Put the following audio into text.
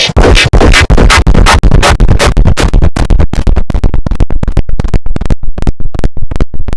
discussion.